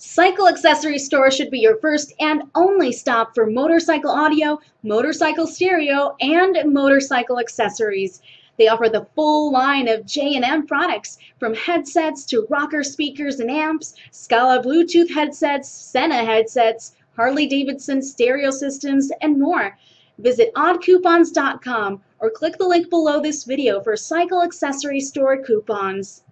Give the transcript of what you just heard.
Cycle Accessory Store should be your first and only stop for motorcycle audio, motorcycle stereo, and motorcycle accessories. They offer the full line of J&M products, from headsets to rocker speakers and amps, Scala Bluetooth headsets, Sena headsets, Harley-Davidson stereo systems, and more. Visit oddcoupons.com or click the link below this video for Cycle Accessory Store coupons.